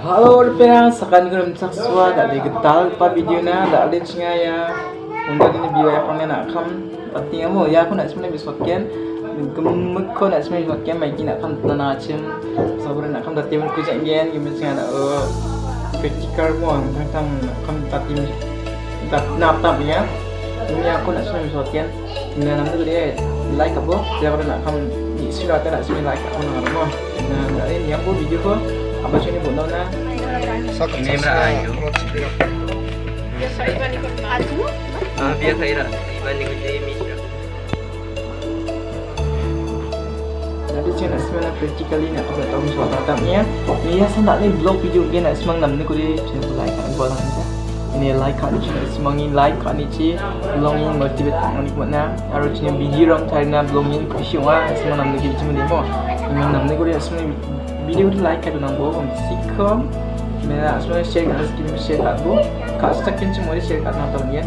Halo orang sekarang kita mensak suara dari getal pa video na ada cenga ya. Untuk ini biaya apa nak kam pati amo ya. Aku nak sebenarnya bisa kian. Ko nak sebenarnya bisa kian nak kam tanah acem. Sabar nak kam tati mun kujak gian gimana cenga nak eh critical mo tentang kam tati tak nap tap ya. Ini aku nak sebenarnya bisa kian. Nah nanti dia like apa? Dia nak kam sudah tak nak sebenarnya like aku nak apa nah yang aku video ko apa sih ini buat na Ini mera ayu. Biasa ikut maju. Ah, biasa ira. Ni. Nanti saya nak sebenarnya practically nak tahu soal tatapnya. Ni ya saya nak ni blog video dia nak semang nam ni kau dia channel like kan buat saja. Ini like kan channel semang ni like kan ni ci blog ni motivate orang ni mana. Aru channel video orang cari na blog ni kau siapa semang nam ni kita cuma demo. Ini nam ni kau dia sebenarnya video tu like kan nang bawa sikom. Mereka sebenarnya share kan skin share kat bu. Kat sekian cuma dia share kat nonton dia.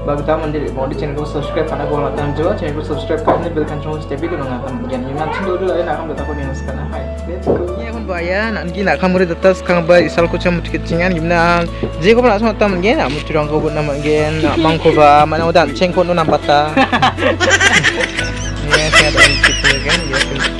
Bagi tahu mandiri, mau di channel subscribe karena gua nonton juga channel subscribe karena bel kancung setiap video nonton dia. Yang nanti dulu dulu nak kamu tahu yang sekarang. Hai, let's go. Ini aku bayar, nak kamu datang sekarang bayar isal ko cuma tiket cingan gimana? Jadi nak sama tamu dia nak orang kau buat nama dia, nak mangko ba, mana udah ceng kau nak bata. Ini saya ada kan, dia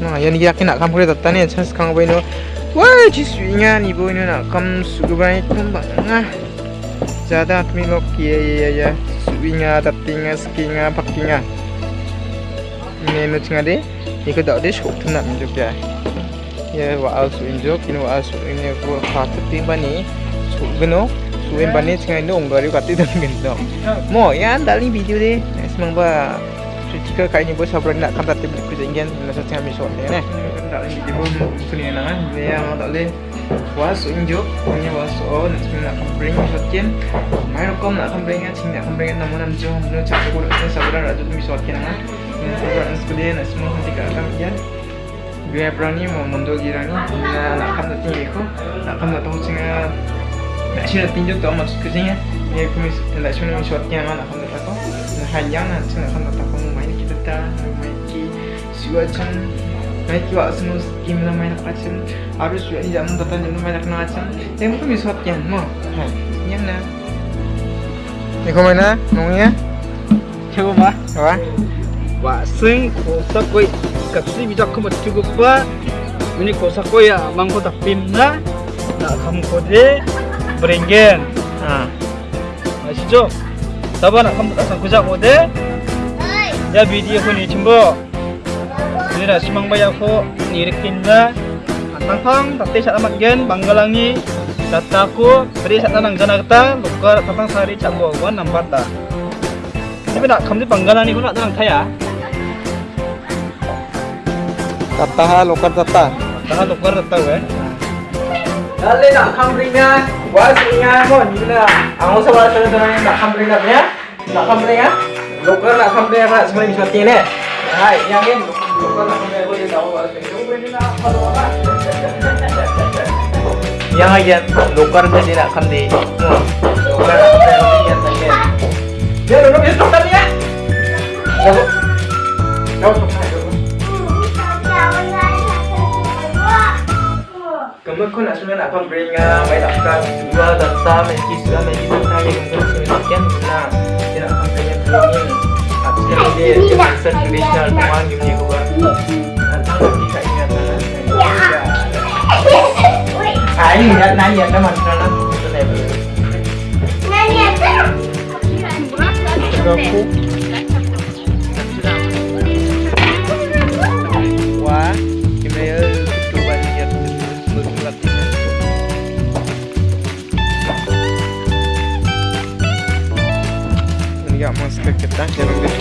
Nah, yan yakin nak kamu kita tanya chance kang ba ino. Wah, jisunya ni bo ino nak kam sugu ba itu bang. Jada kami lo kia ya ya. Suinga, tatinga, skinga, pakinga. Ini no ya. Ya wa al su ini wa su ko khat ting ba ni. Su geno. Su en ba ni cinga ino nggari kati dang gendo. Mo ya video de. Semang Jika kayak ini bos sabar nak kan tatip di kujenggen nasa tengah misal ni ne. Tak lagi di bawah sini nangan. Dia mau tak leh. Was injuk, ini was oh nanti nak bring misal Main kom nak kan bring cing nak kan bring nama nama jom nu cakap kau ni sabar rajut misal kian nangan. Ini sabar nak nak semua akan kian. Gue berani mau mundur girani. Nak kan tatip ikut. Nak kan tahu cing nak sini tinjuk tu amat kujengnya. Ini aku mis nak sini misal kian nak kan. Hanya nak nak kan maiki suacan maiki wa sunu skim na main macam harus juga macam yang mo. Hai yang na ni kau mana? Coba apa wa sing kosa koi. Kapsi bijak kamu cukup ba, ini kosa koi ya mangko tak pinna, nak kamu kode beringgen, ah. Asyik Sabar nak kamu tak kode, ya video ko ni cimbo, ini nak simang bayar ko nirikin na, antang pang tapi saat amat gen banggalangi, dataku beri saat tanang janakta, buka tatang sari cak bawa nampak tak. Tapi nak kamu di banggalan ni ko nak tanang kaya. tata lokal tata Tahan tukar tahu eh. Dale nak kamringa, was inga mo ni na. Ang usa wala sa tanang nak kamringa niya. Nak kamringa. Lokal nak kamringa nak semua misal kian ne. Hai, yang nak kamringa ko dia apa. Yang yan sa kian. Dia niya. Dapat. Dapat tukar. Kamu kau nak sebenarnya nak pemberinga, main suka dua data, main kisah, main kisah yang kamu sebenarnya nah, dia nak pemberinga kelongin. Artinya dia dia kisah tradisional tuan gimana gua. Tentang lagi kat ingatan. Ah ini ingat nanya ingat 对不对？